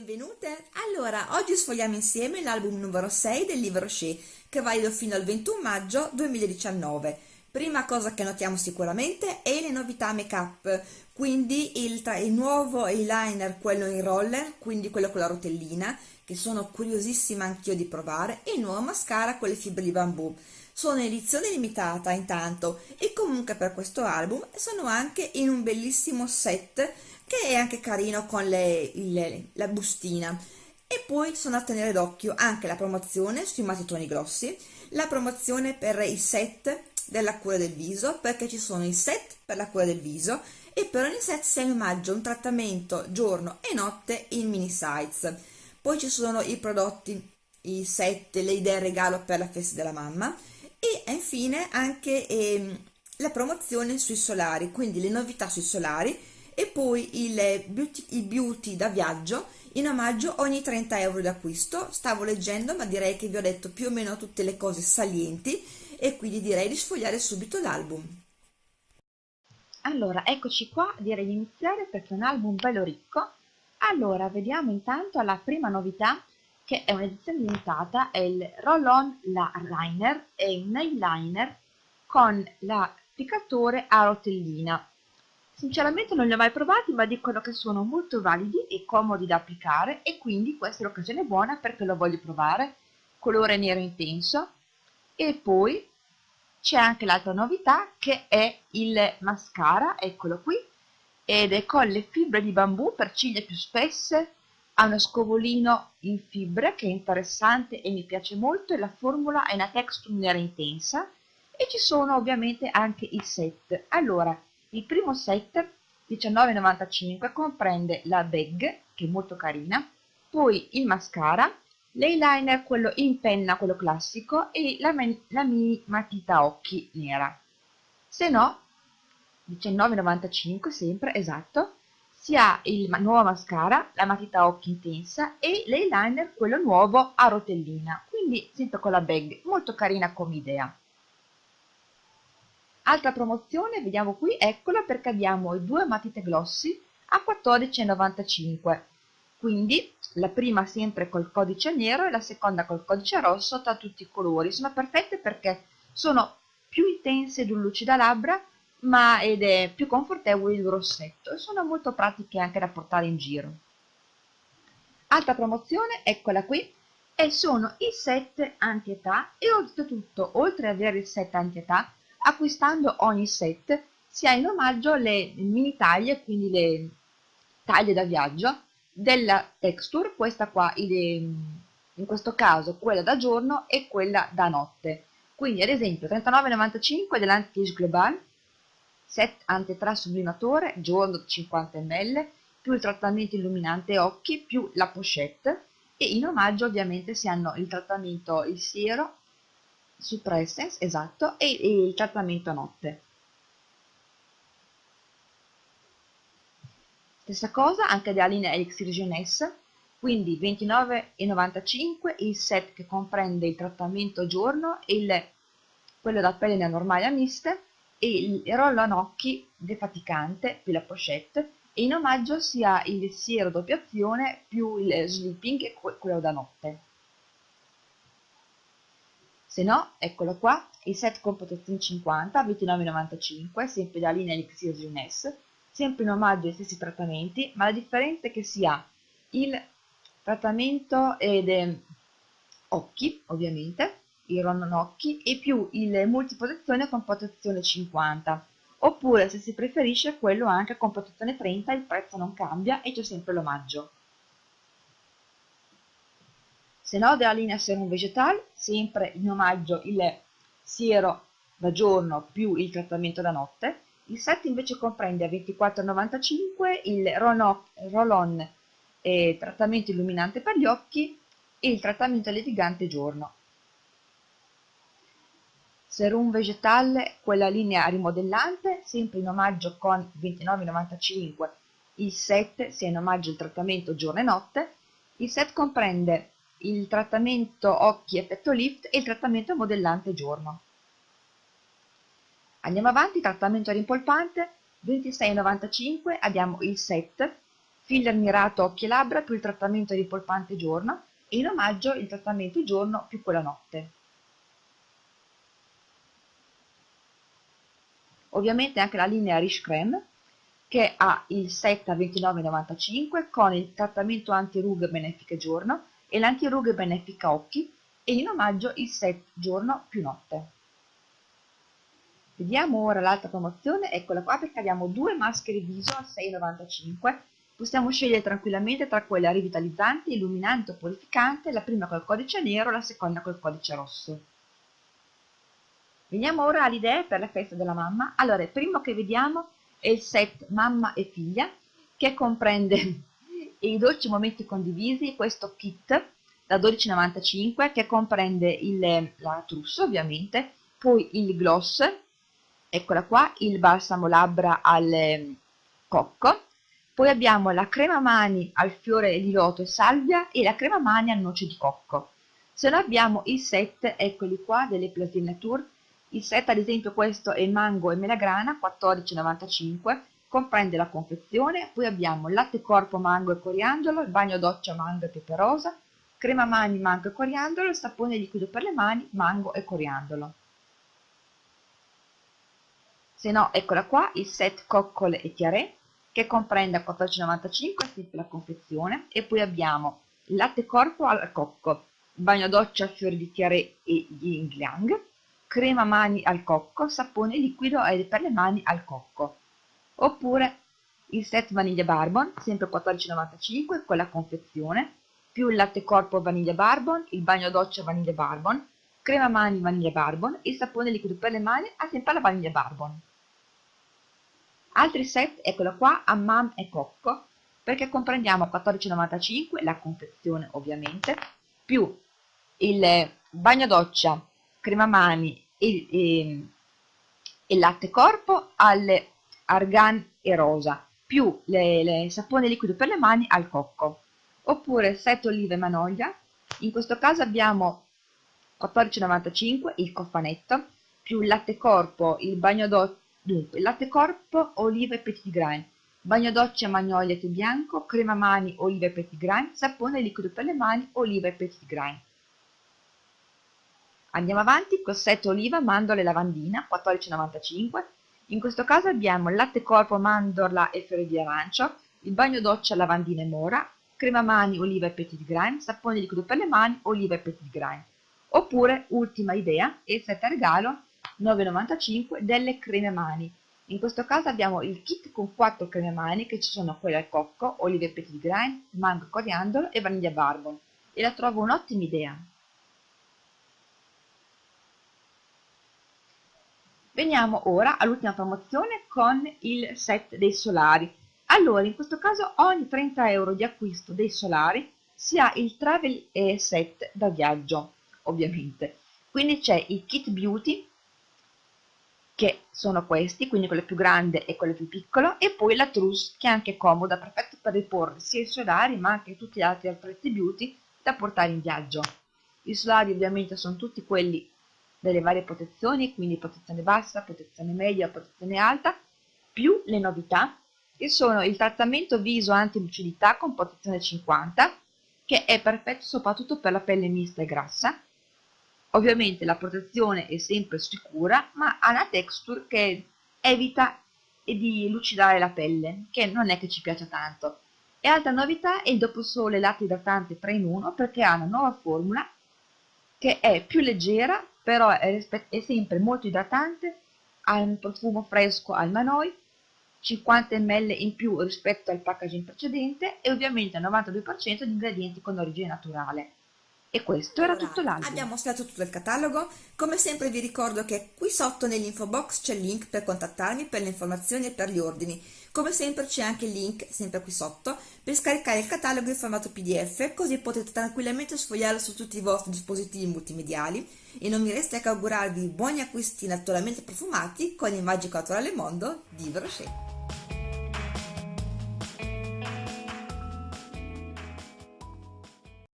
benvenute! Allora, oggi sfogliamo insieme l'album numero 6 del Livre Rocher, che valido fino al 21 maggio 2019. Prima cosa che notiamo sicuramente è le novità make-up, quindi il, il, nuovo eyeliner, quello in roller, quindi quello con la rotellina, che sono curiosissima anch'io di provare, e il nuovo mascara con le fibre di bambù. Sono edizione limitata intanto e comunque per questo album sono anche in un bellissimo set che è anche carino con le, le, la bustina. E poi sono a tenere d'occhio anche la promozione sui matitoni grossi la promozione per i set della cura del viso perché ci sono i set per la cura del viso e per ogni set si ha in omaggio un trattamento giorno e notte in mini size. Poi ci sono i prodotti i set, le idee regalo per la festa della mamma e infine anche ehm, la promozione sui solari quindi le novità sui solari e poi il beauty, il beauty da viaggio in omaggio ogni 30 euro d'acquisto. Stavo leggendo ma direi che vi ho detto più o meno tutte le cose salienti e quindi direi di sfogliare subito l'album. Allora eccoci qua direi di iniziare perché è un album bello ricco. Allora vediamo intanto la prima novità che è un'edizione limitata è il roll on la liner è un eyeliner con l'applicatore a rotellina Sinceramente non li ho mai provati ma dicono che sono molto validi e comodi da applicare e quindi questa è l'occasione buona perché lo voglio provare. Colore nero intenso e poi c'è anche l'altra novità che è il mascara, eccolo qui, ed è con le fibre di bambù per ciglia più spesse, ha uno scovolino in fibre che è interessante e mi piace molto e la formula è una texture nera intensa e ci sono ovviamente anche i set. Allora, il primo set, 19,95, comprende la bag, che è molto carina, poi il mascara, l'eyeliner, quello in penna, quello classico, e la, la mini matita occhi nera. Se no, 19,95 sempre, esatto, si ha il nuovo mascara, la matita occhi intensa e l'eyeliner, quello nuovo a rotellina, quindi sempre con la bag, molto carina come idea. Altra promozione, vediamo qui, eccola perché abbiamo i due matite glossy a 14,95 quindi la prima sempre col codice nero e la seconda col codice rosso tra tutti i colori. Sono perfette perché sono più intense di un lucida labbra ma ed è più confortevole il rossetto. E sono molto pratiche anche da portare in giro. Altra promozione eccola qui e sono i set anti-età. E oltretutto oltre ad avere il set anti-età acquistando ogni set si ha in omaggio le mini taglie, quindi le taglie da viaggio della texture, questa qua in questo caso quella da giorno e quella da notte. Quindi ad esempio 39,95 dell'Anti-Age Global, set anti-tra sublimatore, giorno 50 ml, più il trattamento illuminante occhi, più la pochette e in omaggio ovviamente si hanno il trattamento, il siero suppressens, esatto, e, e il trattamento a notte. Stessa cosa anche della linea Elixir Jeunesse, quindi 29,95 il set che comprende il trattamento giorno e il, quello da pelle normale miste e il roll-on occhi defaticante più la pochette e in omaggio si ha il siero doppia azione più il sleeping e quello da notte. Se no eccolo qua il set con protezione 50 29,95 sempre dalla linea Elixir Jeunesse sempre in omaggio ai stessi trattamenti ma la differenza è che si ha il trattamento ed eh, occhi ovviamente il ronon occhi e più il multiprotezione con protezione 50 oppure se si preferisce quello anche con protezione 30 il prezzo non cambia e c'è sempre l'omaggio se no della linea Serum Vegetal, sempre in omaggio il siero da giorno più il trattamento da notte. Il set invece comprende a 24,95 il roll-on eh, trattamento illuminante per gli occhi e il trattamento levigante giorno. Serum Vegetal, quella linea rimodellante, sempre in omaggio con 29,95 il set, sia in omaggio il trattamento giorno e notte. Il set comprende il trattamento occhi effetto lift e il trattamento modellante giorno. Andiamo avanti, trattamento rimpolpante, 26,95 abbiamo il set filler mirato occhi e labbra più il trattamento ripolpante giorno e in omaggio il trattamento giorno più quella notte. Ovviamente anche la linea Riche Creme che ha il set a 29,95 con il trattamento anti-rughe benefica giorno e l'anti-rughe benefica occhi e in omaggio il set giorno più notte. Vediamo ora l'altra promozione, eccola qua perché abbiamo due maschere viso a 6,95 Possiamo scegliere tranquillamente tra quelle rivitalizzante, illuminante o purificante, la prima col codice nero, la seconda col codice rosso. Veniamo ora alle idee per la festa della mamma. Allora, il primo che vediamo è il set mamma e figlia, che comprende i dolci momenti condivisi, questo kit da 12,95 che comprende il, la trousse ovviamente, poi il gloss, eccola qua, il balsamo labbra al ehm, cocco, poi abbiamo la crema mani al fiore di loto e salvia e la crema mani a noce di cocco. Se no abbiamo i set, eccoli qua, delle Plasine Nature, il set ad esempio questo è mango e melagrana, 14,95, comprende la confezione, poi abbiamo latte corpo mango e coriandolo, il bagno doccia mango e pepe rosa, crema mani mango e coriandolo, sapone liquido per le mani mango e coriandolo. Se no, eccola qua, il set coccole e tiarè, che comprende a 14,95 sempre la confezione, e poi abbiamo latte corpo al cocco, bagno doccia fiori di tiarè e yin yang, crema mani al cocco, sapone liquido per le mani al cocco. Oppure il set vaniglia barbon, sempre 14,95 con la confezione, più il latte corpo vaniglia barbon, il bagno doccia vaniglia barbon, crema mani vaniglia barbon e il sapone liquido per le mani a sempre la vaniglia barbon. Altri set, eccolo qua, Hammam e Cocco, perché comprendiamo 14,95 la confezione ovviamente, più il bagno doccia crema mani e, e, e latte corpo alle argan e rosa, più le, le sapone liquido per le mani al cocco. Oppure 7 olive manoglia, in questo caso abbiamo 14,95 il cofanetto, più il latte corpo, il bagno doccia, dunque latte corpo, olive e petit grain, bagno doccia magnolia e bianco, crema mani, olive e petit grain, sapone liquido per le mani, olive e petit grain. Andiamo avanti, cossetto oliva, mandorla e lavandina, 14,95. In questo caso abbiamo latte corpo, mandorla e fiori di arancio, il bagno doccia, lavandina e mora, crema mani, oliva e petit grain, sapone liquido per le mani, oliva e petit grain. Oppure, ultima idea, il set a regalo 9,95 delle creme mani. In questo caso abbiamo il kit con 4 creme mani che ci sono quelle al cocco, olive e petit grain, mango coriandolo e vaniglia barbon e la trovo un'ottima idea. Veniamo ora all'ultima promozione con il set dei solari. Allora, in questo caso ogni 30 euro di acquisto dei solari si ha il travel set da viaggio, ovviamente. Quindi c'è il kit beauty che sono questi, quindi quello più grande e quello più piccolo, e poi la trousse che è anche comoda, perfetto per riporre sia i solari ma anche tutti gli altri attrezzi beauty da portare in viaggio. I solari ovviamente sono tutti quelli delle varie protezioni, quindi protezione bassa, protezione media, protezione alta, più le novità, che sono il trattamento viso anti-lucidità con protezione 50, che è perfetto soprattutto per la pelle mista e grassa. Ovviamente la protezione è sempre sicura, ma ha una texture che evita di lucidare la pelle, che non è che ci piace tanto. E altra novità è il dopo sole latte idratante 3 in 1 perché ha una nuova formula che è più leggera però è, è sempre molto idratante, ha un profumo fresco al manoi, 50 ml in più rispetto al packaging precedente e ovviamente al 92% di ingredienti con origine naturale. E questo era tutto l'album. Abbiamo mostrato tutto il catalogo. Come sempre vi ricordo che qui sotto nell'info box c'è il link per contattarmi per le informazioni e per gli ordini. Come sempre c'è anche il link, sempre qui sotto, per scaricare il catalogo in formato pdf, così potete tranquillamente sfogliarlo su tutti i vostri dispositivi multimediali e non mi resta che augurarvi buoni acquisti naturalmente profumati con il magico naturale mondo di Brochet.